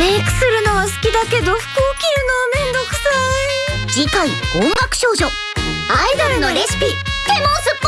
メイクするのは好きだけど服を着るのはめんどくさい。次回音楽少女。アイドルのレシピ。テモンス